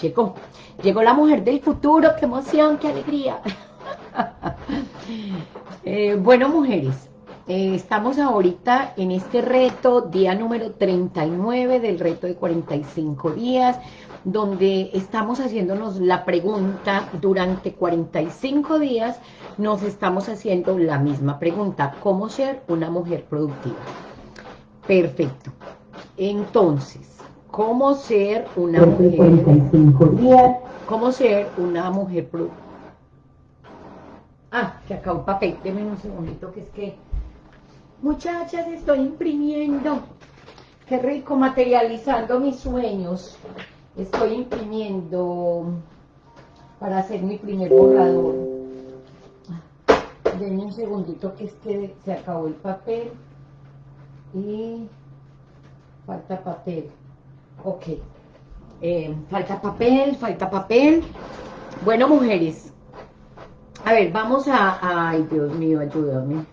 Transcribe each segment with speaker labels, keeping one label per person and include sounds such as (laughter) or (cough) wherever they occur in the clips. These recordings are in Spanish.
Speaker 1: Llegó. Llegó la mujer del futuro. ¡Qué emoción, qué alegría! (laughs) Eh, bueno, mujeres, eh, estamos ahorita en este reto, día número 39 del reto de 45 días, donde estamos haciéndonos la pregunta durante 45 días, nos estamos haciendo la misma pregunta, ¿cómo ser una mujer productiva? Perfecto. Entonces, ¿cómo ser una mujer? 45 días. ¿Cómo ser una mujer? Ah, que acá un papel, denme un segundito que es que... Muchachas, estoy imprimiendo. Qué rico, materializando mis sueños. Estoy imprimiendo para hacer mi primer borrador. Denme un segundito que es que se acabó el papel. Y falta papel. Ok. Eh, falta papel, falta papel. Bueno, mujeres, a ver, vamos a... Ay, Dios mío, ayúdame.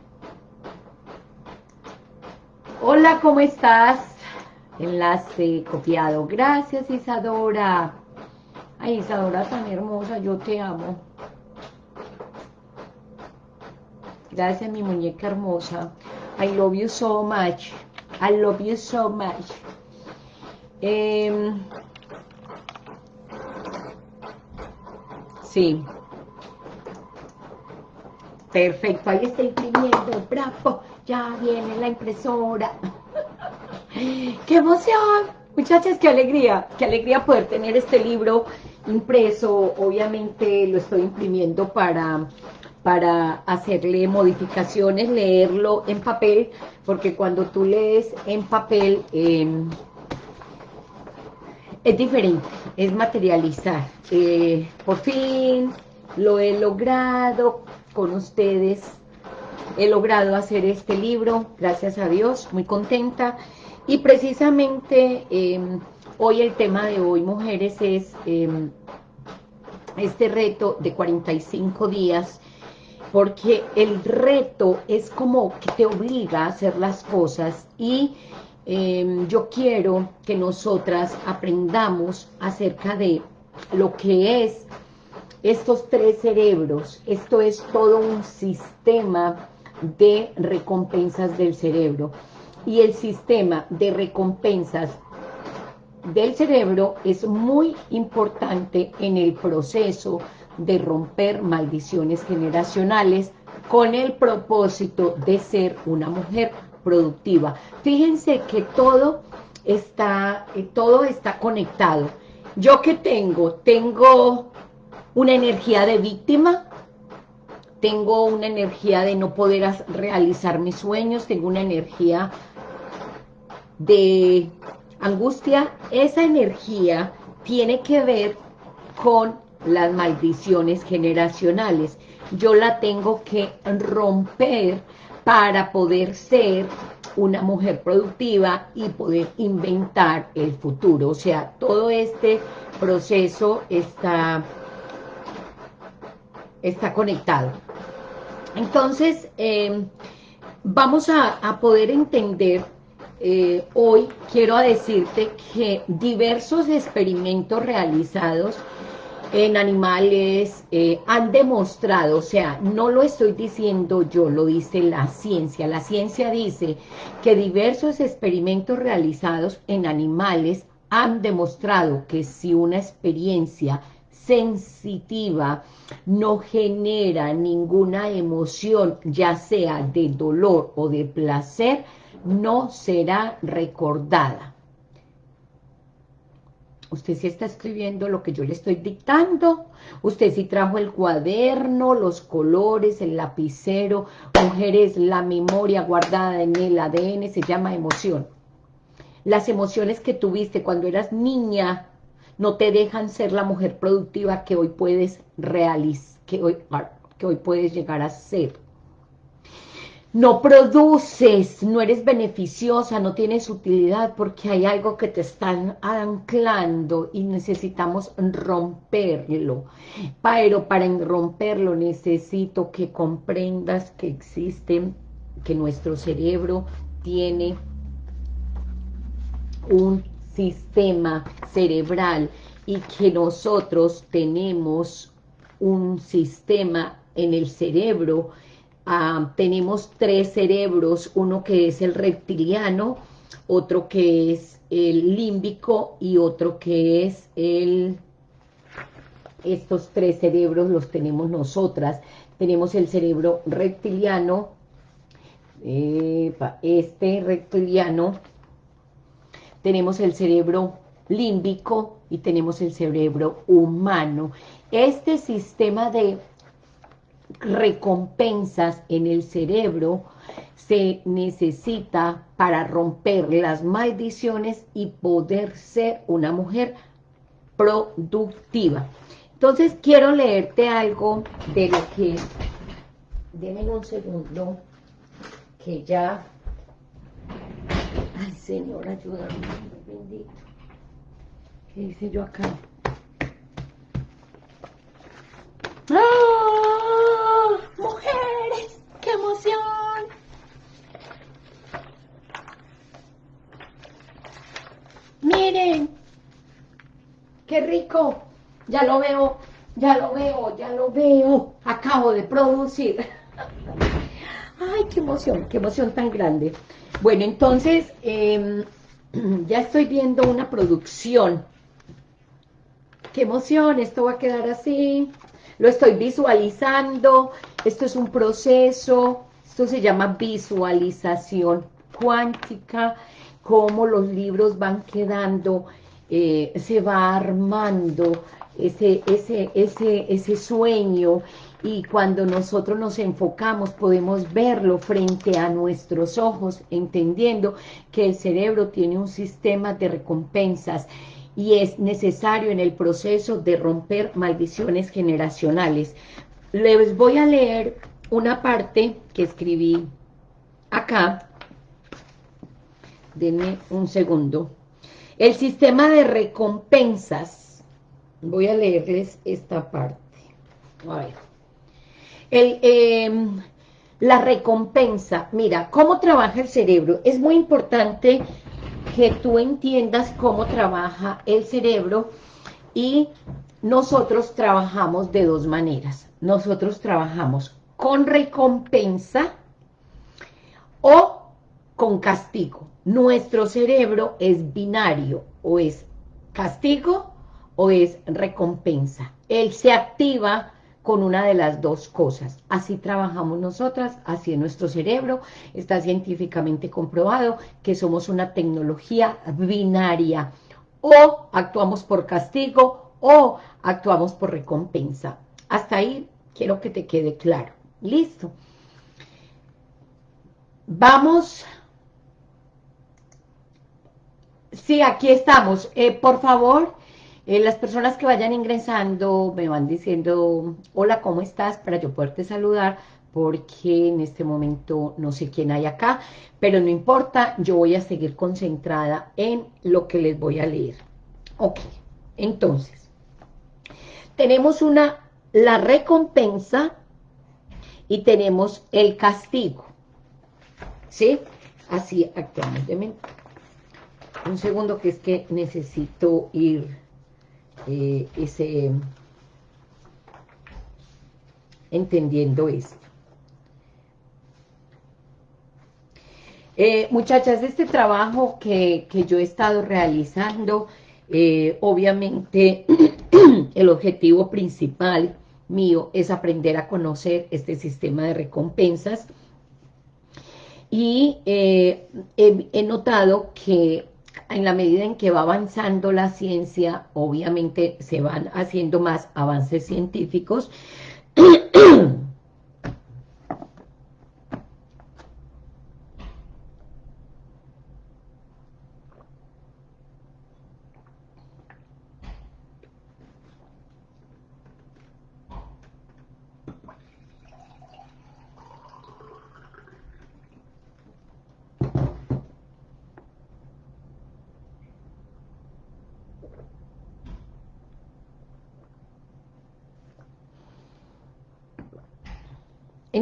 Speaker 1: Hola, ¿cómo estás? Enlace copiado. Gracias, Isadora. Ay, Isadora tan hermosa, yo te amo. Gracias, mi muñeca hermosa. I love you so much. I love you so much. Eh, sí. Perfecto, ahí está imprimiendo, bravo, ya viene la impresora. (laughs) ¡Qué emoción! Muchachas, qué alegría, qué alegría poder tener este libro impreso. Obviamente lo estoy imprimiendo para, para hacerle modificaciones, leerlo en papel, porque cuando tú lees en papel em, es diferente, es materializar. Eh, por fin lo he logrado, con ustedes. He logrado hacer este libro, gracias a Dios, muy contenta. Y precisamente em, hoy el tema de hoy, mujeres, es em, este reto de 45 días, porque el reto es como que te obliga a hacer las cosas y em, yo quiero que nosotras aprendamos acerca de lo que es estos tres cerebros, esto es todo un sistema de recompensas del cerebro. Y el sistema de recompensas del cerebro es muy importante en el proceso de romper maldiciones generacionales con el propósito de ser una mujer productiva. Fíjense que todo está, eh, todo está conectado. ¿Yo qué tengo? Tengo una energía de víctima, tengo una energía de no poder realizar mis sueños, tengo una energía de angustia. Esa energía tiene que ver con las maldiciones generacionales. Yo la tengo que romper para poder ser una mujer productiva y poder inventar el futuro. O sea, todo este proceso está está conectado. Entonces, em, vamos a, poder entender, eh, hoy quiero decirte que diversos experimentos realizados en animales eh, han demostrado, o sea, no lo estoy diciendo yo, lo dice la ciencia. La ciencia dice que diversos experimentos realizados en animales han demostrado que si una experiencia sensitiva no genera ninguna emoción, ya sea de dolor o de placer, no será recordada. Usted sí está escribiendo lo que yo le estoy dictando. Usted sí trajo el cuaderno, los colores, el lapicero. Mujeres, la memoria guardada en el ADN se llama emoción. Las emociones que tuviste cuando eras niña no te dejan ser la mujer productiva que hoy puedes realizar, que hoy, que hoy puedes llegar a ser. No produces, no eres beneficiosa, no tienes utilidad porque hay algo que te están anclando y necesitamos romperlo. Pero para romperlo necesito que comprendas que existe, que nuestro cerebro tiene un sistema cerebral y que nosotros tenemos un sistema en el cerebro, ah, tenemos tres cerebros, uno que es el reptiliano, otro que es el límbico y otro que es el... Estos tres cerebros los tenemos nosotras. Tenemos el cerebro reptiliano, este reptiliano, tenemos el cerebro límbico y tenemos el cerebro humano. Este sistema de recompensas en el cerebro se necesita para romper las maldiciones y poder ser una mujer productiva. Entonces quiero leerte algo de lo que, denme un segundo, que ya, ay Señor, ayúdame, bendito. ¿Qué hice yo acá? ¡Ah! ¡Mujeres! ¡Qué emoción! ¡Miren! ¡Qué Ya lo veo, ya lo veo, ya lo veo. Acabo de producir. (laughs) ¡Ay, qué emoción! ¡Qué emoción tan grande! Bueno, entonces, em, (clears throat) ya estoy viendo una producción qué emoción, esto va a quedar así, lo estoy visualizando, esto es un proceso, esto se llama visualización cuántica, cómo los libros van quedando, eh, se va armando ese, ese, ese, ese sueño y cuando nosotros nos enfocamos podemos verlo frente a nuestros ojos, entendiendo que el cerebro tiene un sistema de recompensas y es necesario en el proceso de romper maldiciones generacionales. Les voy a leer una parte que escribí acá. Denme un segundo. El sistema de recompensas. Voy a leerles esta parte. A ver. Em, la recompensa. Mira, ¿cómo trabaja el cerebro? Es muy importante que tú entiendas cómo trabaja el cerebro y nosotros trabajamos de dos maneras. Nosotros trabajamos con recompensa o con castigo. Nuestro cerebro es binario, o es castigo o es recompensa. Él se activa con una de las dos cosas. Así trabajamos nosotras, así es nuestro cerebro, está científicamente comprobado que somos una tecnología binaria. O actuamos por castigo o actuamos por recompensa. Hasta ahí quiero que te quede claro. Listo. Vamos. Sí, aquí estamos. Eh, por favor, eh, las personas que vayan ingresando me van diciendo, hola, ¿cómo estás? Para yo poderte saludar, porque en este momento no sé quién hay acá, pero no importa, yo voy a seguir concentrada en lo que les voy a leer. Ok, entonces, tenemos una, la recompensa y tenemos el castigo, ¿sí? Así actuamos. Un segundo que es que necesito ir eh, ese, entendiendo esto. Eh, muchachas, este trabajo que, yo he estado realizando, eh, obviamente (clears throat) el objetivo principal mío es aprender a conocer este sistema de recompensas y he notado que en la medida en que va avanzando la ciencia, obviamente se van haciendo más avances científicos, (clears throat)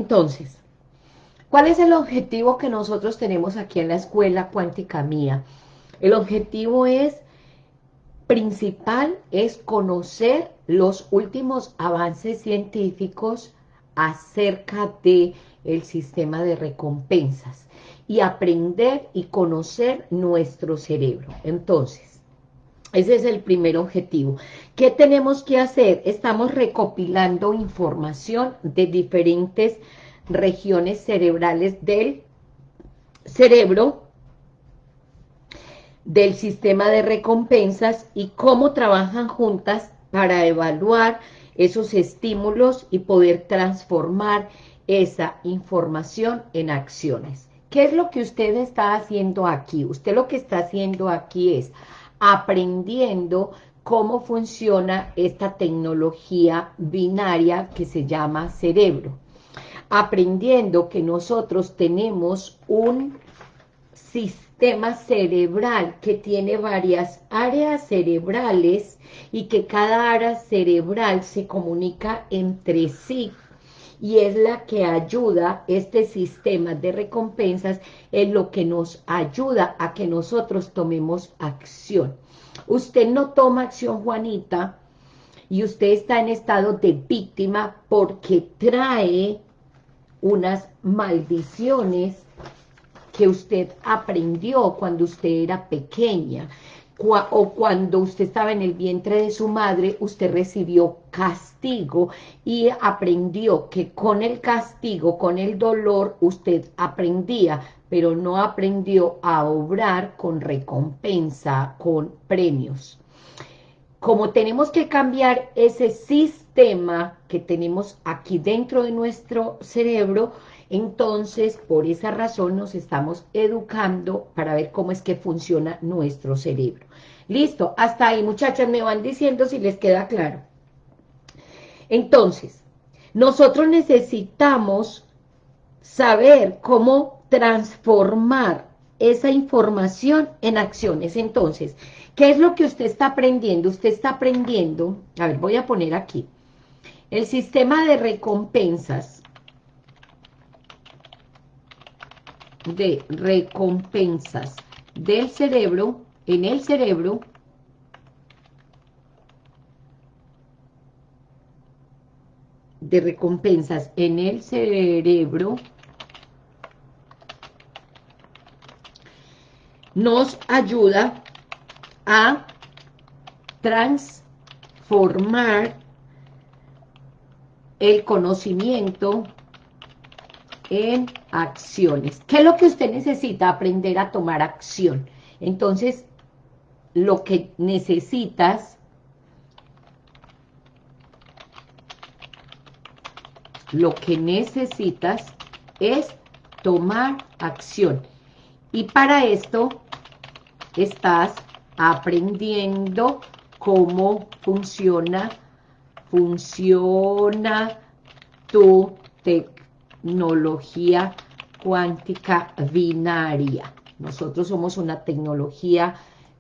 Speaker 1: Entonces, ¿cuál es el objetivo que nosotros tenemos aquí en la Escuela Cuántica Mía? El objetivo es principal es conocer los últimos avances científicos acerca de el sistema de recompensas y aprender y conocer nuestro cerebro. Entonces, ese es el primer objetivo. ¿Qué tenemos que hacer? Estamos recopilando información de diferentes regiones cerebrales del cerebro, del sistema de recompensas y cómo trabajan juntas para evaluar esos estímulos y poder transformar esa información en acciones. ¿Qué es lo que usted está haciendo aquí? Usted lo que está haciendo aquí es aprendiendo cómo funciona esta tecnología binaria que se llama cerebro. Aprendiendo que nosotros tenemos un sistema cerebral que tiene varias áreas cerebrales y que cada área cerebral se comunica entre sí y es la que ayuda, este sistema de recompensas, es lo que nos ayuda a que nosotros tomemos acción. Usted no toma acción, Juanita, y usted está en estado de víctima porque trae unas maldiciones que usted aprendió cuando usted era pequeña o cuando usted estaba en el vientre de su madre, usted recibió castigo y aprendió que con el castigo, con el dolor, usted aprendía, pero no aprendió a obrar con recompensa, con premios. Como tenemos que cambiar ese sistema que tenemos aquí dentro de nuestro cerebro, entonces, por esa razón nos estamos educando para ver cómo es que funciona nuestro cerebro. Listo, hasta ahí muchachas me van diciendo si les queda claro. Entonces, nosotros necesitamos saber cómo transformar esa información en acciones. Entonces, ¿qué es lo que usted está aprendiendo? Usted está aprendiendo, a ver, voy a poner aquí, el sistema de recompensas de recompensas del cerebro, en el cerebro, de recompensas en el cerebro, nos ayuda a transformar el conocimiento en acciones. ¿Qué es lo que usted necesita? Aprender a tomar acción. Entonces, lo que necesitas lo que necesitas es tomar acción. Y para esto estás aprendiendo cómo funciona, funciona tu tecnología cuántica binaria. Nosotros somos una tecnología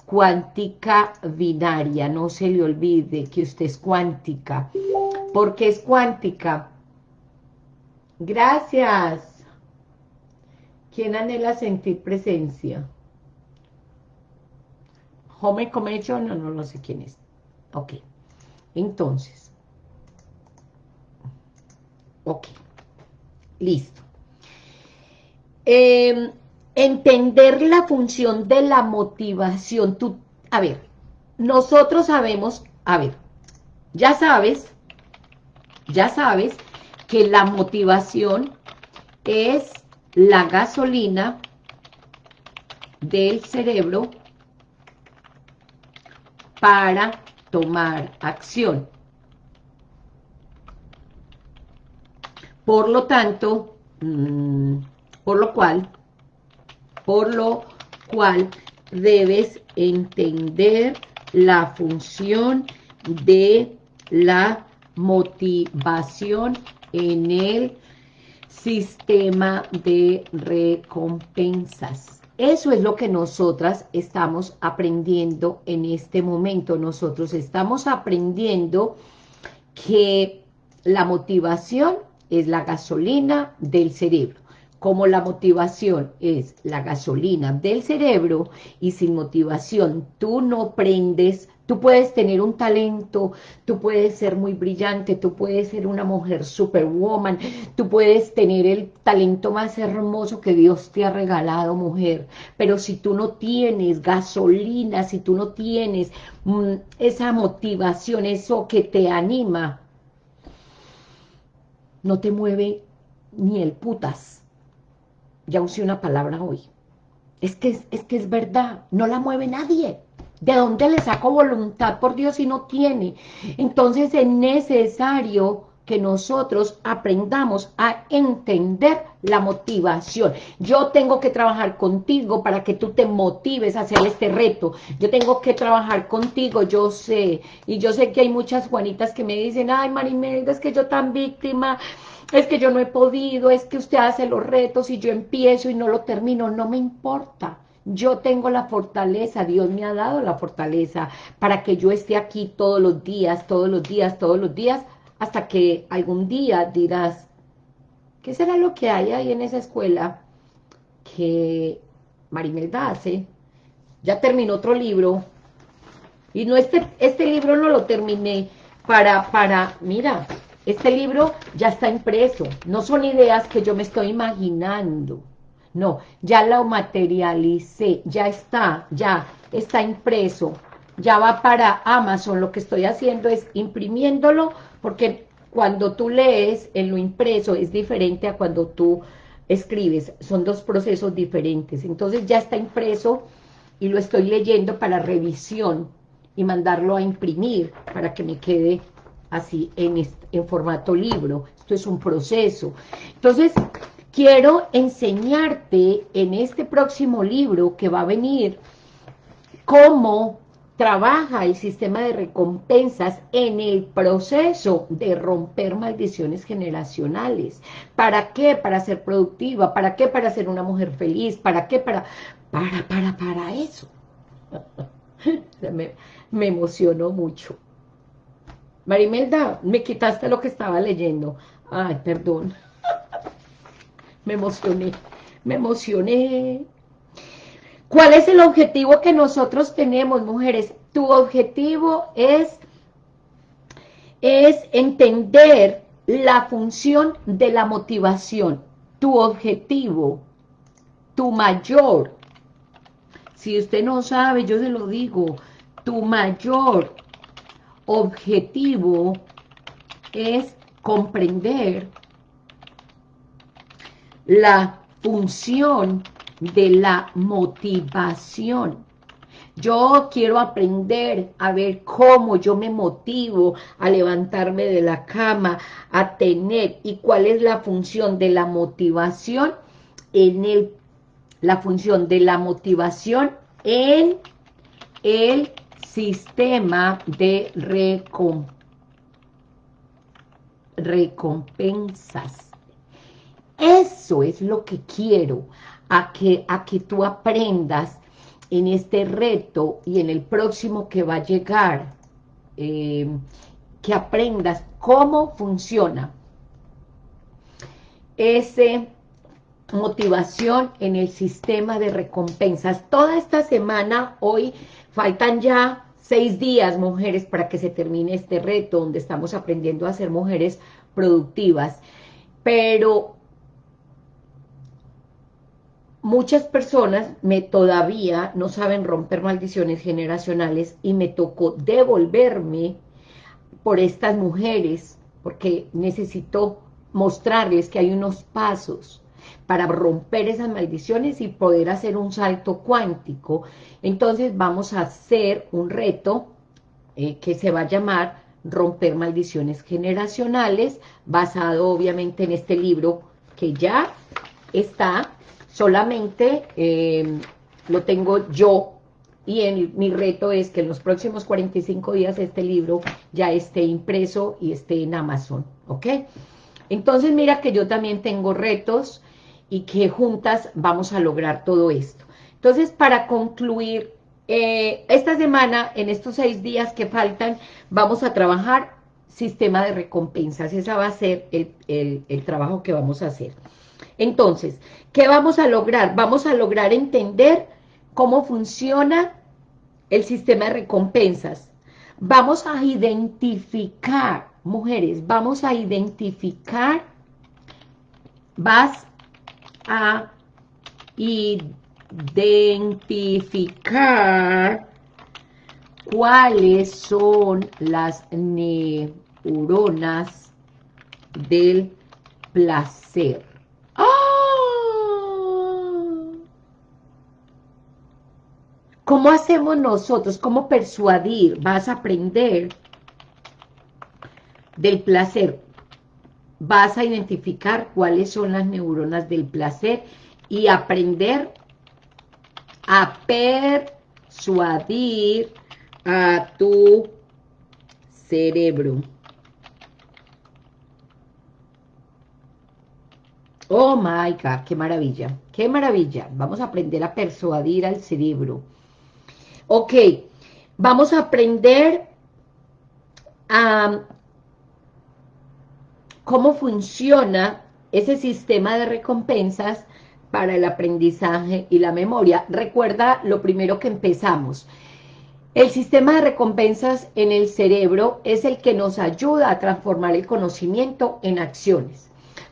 Speaker 1: cuántica binaria. No se le olvide que usted es cuántica. porque es cuántica? Gracias. ¿Quién anhela sentir presencia? Home Connection, no, no, no sé quién es. Ok. Entonces. Ok. Listo. Em, entender la función de la motivación. Tú, a ver, nosotros sabemos, a ver, ya sabes, ya sabes que la motivación es la gasolina del cerebro para tomar acción. Por lo tanto, mm, por lo cual, por lo cual debes entender la función de la motivación en el sistema de recompensas. Eso es lo que nosotras estamos aprendiendo en este momento. Nosotros estamos aprendiendo que la motivación es la gasolina del cerebro. como la motivación es la gasolina del cerebro y sin motivación tú no prendes, tú puedes tener un talento, tú puedes ser muy brillante, tú puedes ser una mujer superwoman, tú puedes tener el talento más hermoso que Dios te ha regalado, mujer, pero si tú no tienes gasolina, si tú no tienes mm, esa motivación, eso que te anima, no te mueve ni el putas, ya usé una palabra hoy. Es que es, que es verdad, no la mueve nadie. ¿De dónde le saco voluntad por Dios si no tiene? Entonces es necesario que nosotros aprendamos a entender la motivación. Yo tengo que trabajar contigo para que tú te motives a hacer este reto. Yo tengo que trabajar contigo, yo sé. Y yo sé que hay muchas Juanitas que me dicen, ay Marimelda, es que yo tan víctima, es que yo no he podido, es que usted hace los retos y yo empiezo y no lo termino, no me importa. Yo tengo la fortaleza, Dios me ha dado la fortaleza para que yo esté aquí todos los días, todos los días, todos los días, hasta que algún día dirás, ¿qué será lo que hay ahí en esa escuela que Marimelda hace? Ya terminó otro libro, y no este, este libro no lo terminé. Para, para, mira, este libro ya está impreso, no son ideas que yo me estoy imaginando, no, ya lo materialicé, ya está, ya está impreso, ya va para Amazon, lo que estoy haciendo es imprimiéndolo, porque cuando tú lees en lo impreso es diferente a cuando tú escribes, son dos procesos diferentes, entonces ya está impreso y lo estoy leyendo para revisión y mandarlo a imprimir para que me quede así en, en formato libro. Esto es un proceso. Entonces, quiero enseñarte en este próximo libro que va a venir cómo trabaja el sistema de recompensas en el proceso de romper maldiciones generacionales. ¿Para qué? Para ser productiva. ¿Para qué? Para ser una mujer feliz. ¿Para qué? Para, para, para, para eso. (laughs) me, me emocionó mucho. Marimelda, me quitaste lo que estaba leyendo. Ay, perdón. (laughs) me emocioné, me emocioné. ¿Cuál es el objetivo que nosotros tenemos, mujeres? Tu objetivo es, es entender la función de la motivación. Tu objetivo, tu mayor, si usted no sabe, yo se lo digo, tu mayor objetivo es comprender la función de la motivación. Yo quiero aprender a ver cómo yo me motivo a levantarme de la cama, a tener, y cuál es la función de la motivación en el, la función de la motivación en el sistema de recompensas. Eso es lo que quiero, a que, a que tú aprendas en este reto y en el próximo que va a llegar, eh, que aprendas cómo funciona esa motivación en el sistema de recompensas. Toda esta semana, hoy, faltan ya seis días, mujeres, para que se termine este reto, donde estamos aprendiendo a ser mujeres productivas. Pero muchas personas me todavía no saben romper maldiciones generacionales y me tocó devolverme por estas mujeres, porque necesito mostrarles que hay unos pasos para romper esas maldiciones y poder hacer un salto cuántico. Entonces vamos a hacer un reto eh, que se va a llamar Romper Maldiciones Generacionales, basado obviamente en este libro que ya está, solamente eh, lo tengo yo y mi reto es que en los próximos 45 días este libro ya esté impreso y esté en Amazon, ¿ok? Entonces mira que yo también tengo retos y que juntas vamos a lograr todo esto. Entonces, para concluir, eh, esta semana, en estos seis días que faltan, vamos a trabajar sistema de recompensas. Ese va a ser el, el trabajo que vamos a hacer. Entonces, ¿qué vamos a lograr? Vamos a lograr entender cómo funciona el sistema de recompensas. Vamos a identificar, mujeres, vamos a identificar, vas a identificar cuáles son las neuronas del placer. ¡Ah! ¿Cómo hacemos nosotros? ¿Cómo persuadir? Vas a aprender del placer. Vas a identificar cuáles son las neuronas del placer y aprender a persuadir a tu cerebro. Oh my God, qué maravilla, qué maravilla. Vamos a aprender a persuadir al cerebro. Ok, vamos a aprender a cómo funciona ese sistema de recompensas para el aprendizaje y la memoria. Recuerda lo primero que empezamos. El sistema de recompensas en el cerebro es el que nos ayuda a transformar el conocimiento en acciones.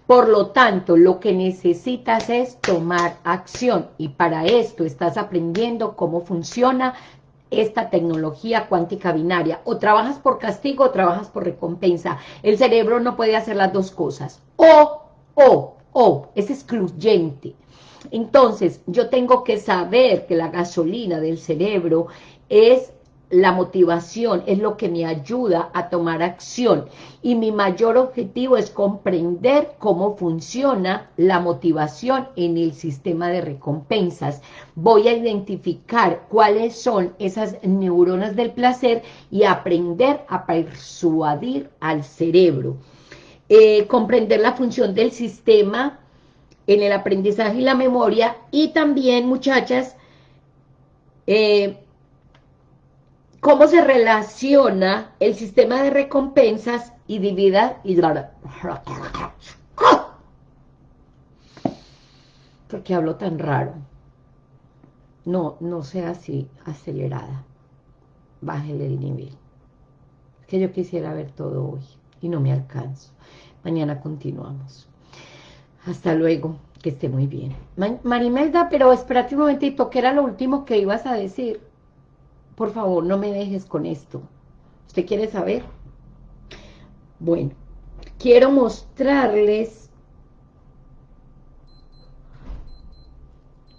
Speaker 1: Por lo tanto, lo que necesitas es tomar acción y para esto estás aprendiendo cómo funciona esta tecnología cuántica binaria. O trabajas por castigo o trabajas por recompensa. El cerebro no puede hacer las dos cosas. O, o, o, es excluyente. Entonces, yo tengo que saber que la gasolina del cerebro es la motivación es lo que me ayuda a tomar acción y mi mayor objetivo es comprender cómo funciona la motivación en el sistema de recompensas. Voy a identificar cuáles son esas neuronas del placer y aprender a persuadir al cerebro. Eh, comprender la función del sistema en el aprendizaje y la memoria y también, muchachas, eh, cómo se relaciona el sistema de recompensas y divida y porque hablo tan raro. No, no sea así acelerada. Bájele el nivel. Que yo quisiera ver todo hoy y no me alcanzo. Mañana continuamos. Hasta luego, que esté muy bien. Marimelda, pero espérate un momentito, ¿qué era lo último que ibas a decir? Por favor, no me dejes con esto. ¿Usted quiere saber? Bueno, quiero mostrarles...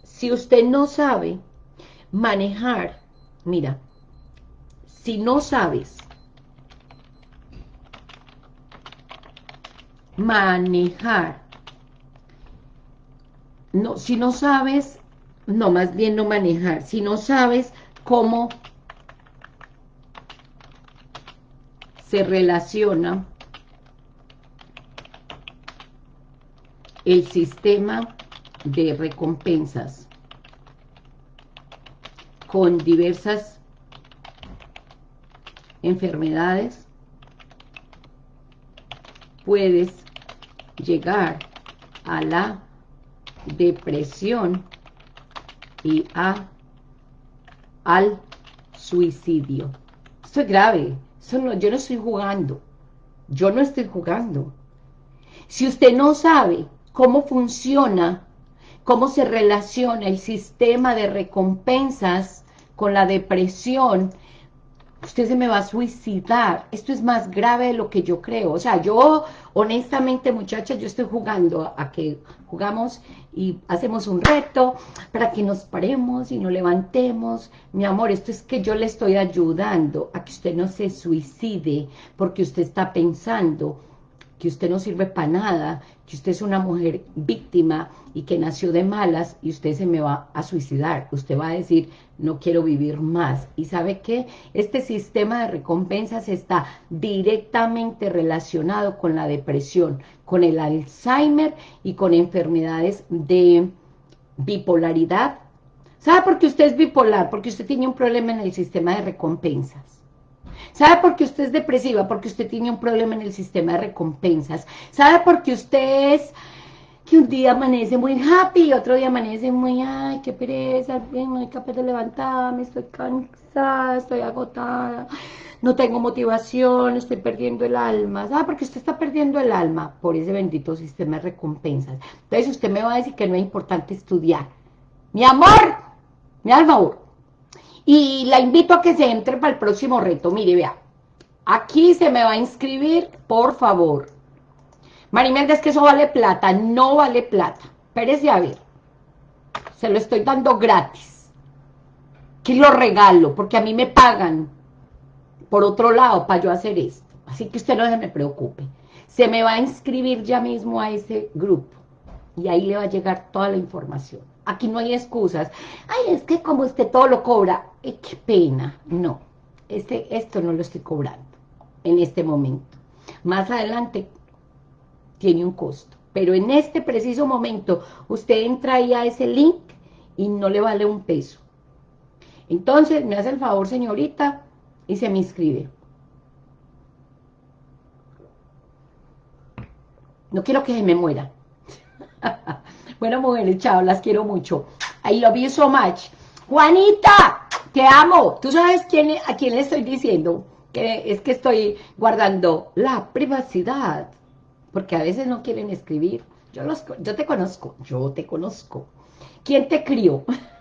Speaker 1: Si usted no sabe manejar, mira, si no sabes manejar, no, si no sabes, no, más bien no manejar, si no sabes cómo se relaciona el sistema de recompensas con diversas enfermedades, puedes llegar a la depresión y a al suicidio. Esto es grave, yo no estoy jugando, yo no estoy jugando. Si usted no sabe cómo funciona, cómo se relaciona el sistema de recompensas con la depresión, usted se me va a suicidar. Esto es más grave de lo que yo creo. O sea, yo, honestamente, muchachas, yo estoy jugando a que jugamos y hacemos un reto para que nos paremos y nos levantemos. Mi amor, esto es que yo le estoy ayudando a que usted no se suicide porque usted está pensando que usted no sirve para nada, que usted es una mujer víctima y que nació de malas y usted se me va a suicidar. Usted va a decir, no quiero vivir más. ¿Y sabe qué? Este sistema de recompensas está directamente relacionado con la depresión, con el Alzheimer y con enfermedades de bipolaridad. ¿Sabe por qué usted es bipolar? Porque usted tiene un problema en el sistema de recompensas. ¿Sabe por qué usted es depresiva? Porque usted tiene un problema en el sistema de recompensas. ¿Sabe por qué usted es que un día amanece muy happy, otro día amanece muy, ay, qué pereza, no soy capaz de levantarme, estoy cansada, estoy agotada, no tengo motivación, estoy perdiendo el alma. Ah, porque usted está perdiendo el alma por ese bendito sistema de recompensas. Entonces usted me va a decir que no es importante estudiar. Mi amor, mi alma, y la invito a que se entre para el próximo reto. Mire, vea, aquí se me va a inscribir, por favor. Marimelda, es que eso vale plata. No vale plata. Espérese a ver. Se lo estoy dando gratis. Que lo regalo, porque a mí me pagan por otro lado para yo hacer esto. Así que usted no se me preocupe. Se me va a inscribir ya mismo a ese grupo. Y ahí le va a llegar toda la información. Aquí no hay excusas. Ay, es que como usted todo lo cobra. Eh, qué pena. No. Este, esto no lo estoy cobrando en este momento. Más adelante tiene un costo. Pero en este preciso momento, usted entra ahí a ese link y no le vale un peso. Entonces, me hace el favor, señorita, y se me inscribe. No quiero que se me muera. (laughs) bueno, mujeres, chao, las quiero mucho. I love you so much. Juanita, te amo. ¿Tú sabes quién, a quién le estoy diciendo? Que es que estoy guardando la privacidad porque a veces no quieren escribir. Yo, los, yo te conozco, yo te conozco. ¿Quién te crió? (laughs)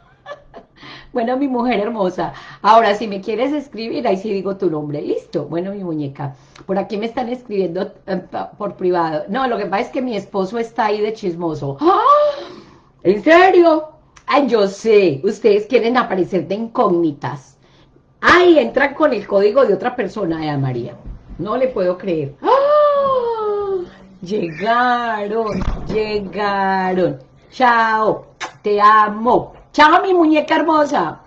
Speaker 1: bueno, mi mujer hermosa. Ahora, si me quieres escribir, ahí sí digo tu nombre. Listo. Bueno, mi muñeca. Por aquí me están escribiendo eh, por privado. No, lo que pasa es que mi esposo está ahí de chismoso. ¡Ah! ¿En serio? Ay, yo sé. Ustedes quieren aparecer de incógnitas. Ay, entran con el código de otra persona, eh, María. No le puedo creer. ¡Ah! Llegaron, llegaron. Chao, te amo. Chao, mi muñeca hermosa.